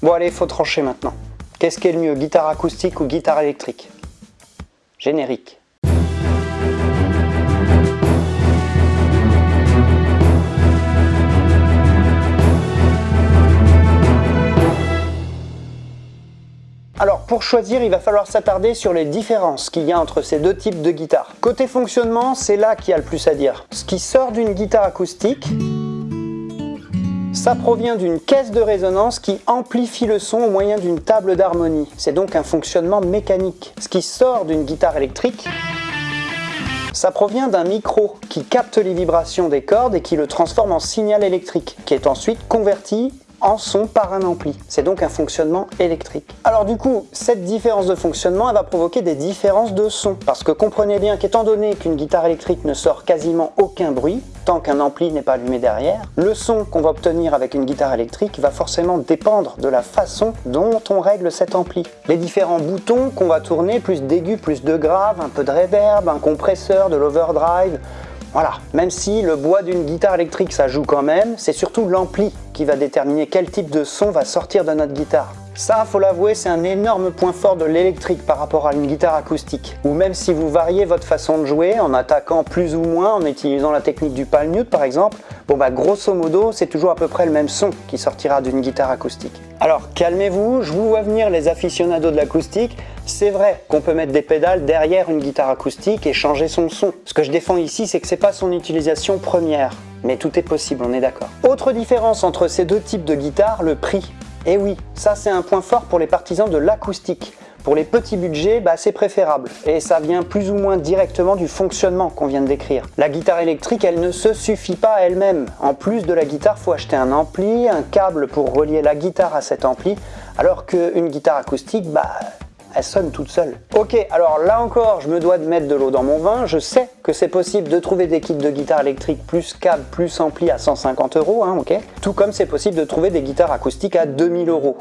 Bon allez, faut trancher maintenant. Qu'est-ce qui est le mieux, guitare acoustique ou guitare électrique? Générique. Alors pour choisir, il va falloir s'attarder sur les différences qu'il y a entre ces deux types de guitares. Côté fonctionnement, c'est là qu'il y a le plus à dire. Ce qui sort d'une guitare acoustique, ça provient d'une caisse de résonance qui amplifie le son au moyen d'une table d'harmonie. C'est donc un fonctionnement mécanique. Ce qui sort d'une guitare électrique, ça provient d'un micro qui capte les vibrations des cordes et qui le transforme en signal électrique, qui est ensuite converti en son par un ampli. C'est donc un fonctionnement électrique. Alors du coup, cette différence de fonctionnement, elle va provoquer des différences de son. Parce que comprenez bien qu'étant donné qu'une guitare électrique ne sort quasiment aucun bruit, tant qu'un ampli n'est pas allumé derrière, le son qu'on va obtenir avec une guitare électrique va forcément dépendre de la façon dont on règle cet ampli. Les différents boutons qu'on va tourner, plus d'aigus, plus de graves, un peu de reverb, un compresseur, de l'overdrive, voilà, même si le bois d'une guitare électrique ça joue quand même, c'est surtout l'ampli qui va déterminer quel type de son va sortir de notre guitare. Ça, faut l'avouer, c'est un énorme point fort de l'électrique par rapport à une guitare acoustique. Ou même si vous variez votre façon de jouer en attaquant plus ou moins, en utilisant la technique du palm mute par exemple, bon bah grosso modo, c'est toujours à peu près le même son qui sortira d'une guitare acoustique. Alors calmez-vous, je vous vois venir les aficionados de l'acoustique, c'est vrai qu'on peut mettre des pédales derrière une guitare acoustique et changer son son. Ce que je défends ici, c'est que c'est pas son utilisation première. Mais tout est possible, on est d'accord. Autre différence entre ces deux types de guitares, le prix. Et oui, ça c'est un point fort pour les partisans de l'acoustique. Pour les petits budgets, bah, c'est préférable et ça vient plus ou moins directement du fonctionnement qu'on vient de décrire. La guitare électrique, elle ne se suffit pas elle-même. En plus de la guitare, faut acheter un ampli, un câble pour relier la guitare à cet ampli, alors qu'une guitare acoustique, bah, elle sonne toute seule. Ok, alors là encore, je me dois de mettre de l'eau dans mon vin. Je sais que c'est possible de trouver des kits de guitare électrique plus câble, plus ampli à 150 euros, hein, ok Tout comme c'est possible de trouver des guitares acoustiques à 2000 euros.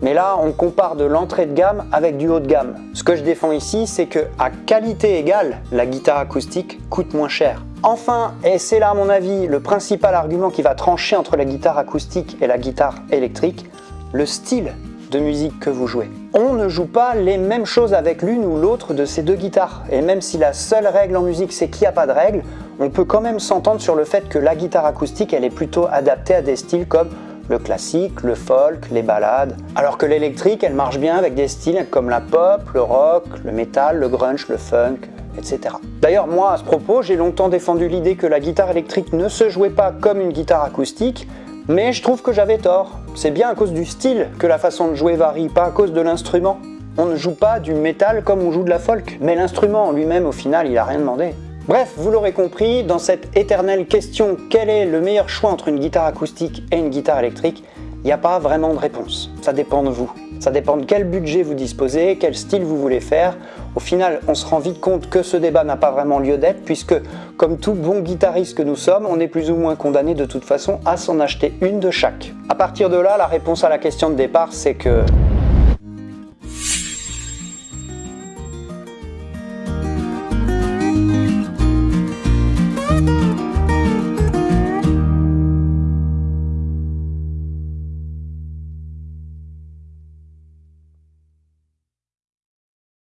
Mais là, on compare de l'entrée de gamme avec du haut de gamme. Ce que je défends ici, c'est que à qualité égale, la guitare acoustique coûte moins cher. Enfin, et c'est là à mon avis le principal argument qui va trancher entre la guitare acoustique et la guitare électrique, le style de musique que vous jouez. On ne joue pas les mêmes choses avec l'une ou l'autre de ces deux guitares. Et même si la seule règle en musique c'est qu'il n'y a pas de règle, on peut quand même s'entendre sur le fait que la guitare acoustique elle est plutôt adaptée à des styles comme le classique, le folk, les ballades, alors que l'électrique elle marche bien avec des styles comme la pop, le rock, le metal, le grunge, le funk, etc. D'ailleurs moi à ce propos j'ai longtemps défendu l'idée que la guitare électrique ne se jouait pas comme une guitare acoustique, mais je trouve que j'avais tort. C'est bien à cause du style que la façon de jouer varie, pas à cause de l'instrument. On ne joue pas du métal comme on joue de la folk, mais l'instrument en lui-même au final il a rien demandé. Bref, vous l'aurez compris, dans cette éternelle question quel est le meilleur choix entre une guitare acoustique et une guitare électrique, il n'y a pas vraiment de réponse, ça dépend de vous. Ça dépend de quel budget vous disposez, quel style vous voulez faire. Au final, on se rend vite compte que ce débat n'a pas vraiment lieu d'être puisque, comme tout bon guitariste que nous sommes, on est plus ou moins condamné de toute façon à s'en acheter une de chaque. À partir de là, la réponse à la question de départ, c'est que